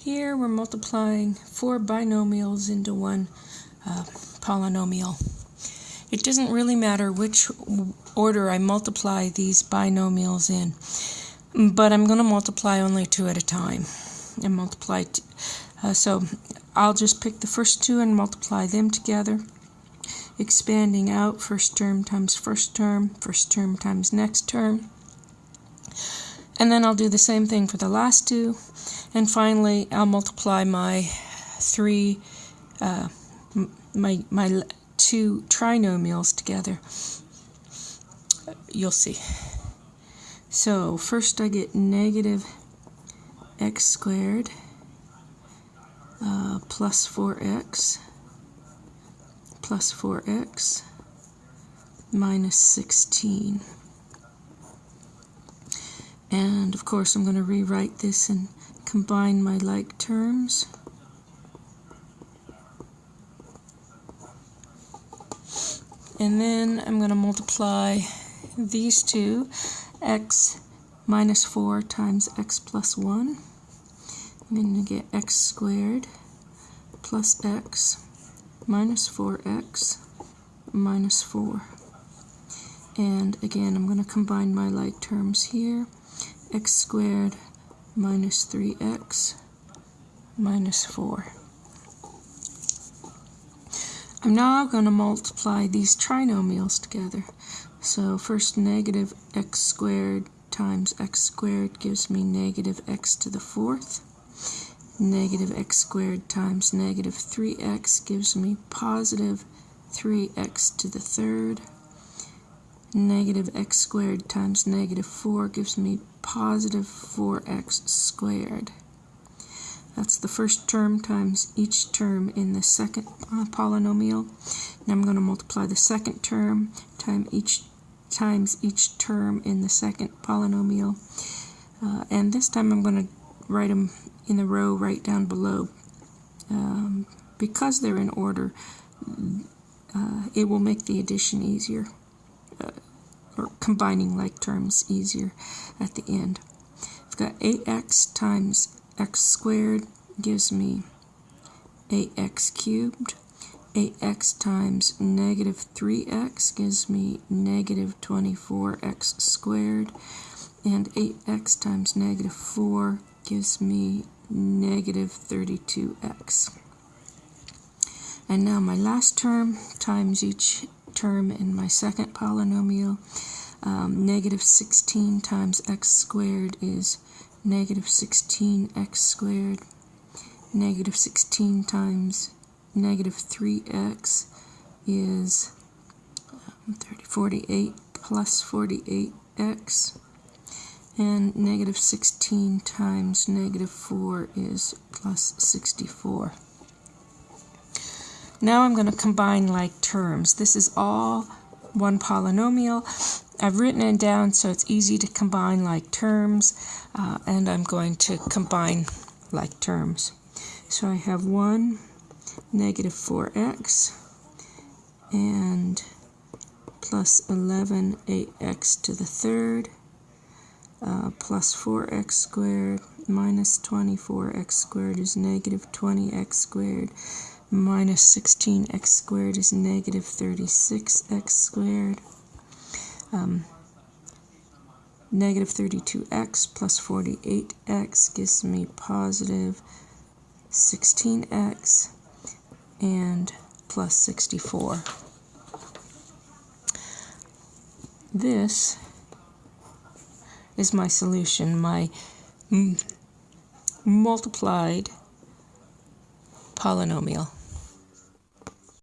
Here we're multiplying four binomials into one uh, polynomial. It doesn't really matter which order I multiply these binomials in, but I'm going to multiply only two at a time. And multiply, uh, so I'll just pick the first two and multiply them together, expanding out first term times first term, first term times next term. And then I'll do the same thing for the last two. And finally, I'll multiply my three, uh, my, my two trinomials together. You'll see. So first I get negative x squared uh, plus 4x plus 4x minus 16. And of course I'm going to rewrite this and combine my like terms. And then I'm going to multiply these two, x minus 4 times x plus 1. I'm going to get x squared plus x minus 4x minus 4. And again, I'm going to combine my like terms here x squared minus 3x minus 4. I'm now going to multiply these trinomials together. So first negative x squared times x squared gives me negative x to the fourth. Negative x squared times negative 3x gives me positive 3x to the third. Negative x squared times negative 4 gives me positive 4x squared. That's the first term times each term in the second uh, polynomial. Now I'm going to multiply the second term times each times each term in the second polynomial. Uh, and this time I'm going to write them in the row right down below. Um, because they're in order, uh, it will make the addition easier or combining like terms easier at the end. I've got 8x times x squared gives me 8x cubed. 8x times negative 3x gives me negative 24x squared. And 8x times negative 4 gives me negative 32x. And now my last term times each term in my second polynomial. Um, negative 16 times x squared is negative 16x squared. Negative 16 times negative 3x is um, 30, 48 plus 48x. And negative 16 times negative 4 is plus 64. Now I'm going to combine like terms. This is all one polynomial. I've written it down so it's easy to combine like terms, uh, and I'm going to combine like terms. So I have 1 negative 4x and plus 11 8x to the third uh, plus 4x squared minus 24x squared is negative 20x squared minus 16x squared is negative 36x squared. Um, negative 32x plus 48x gives me positive 16x and plus 64. This is my solution, my multiplied polynomial.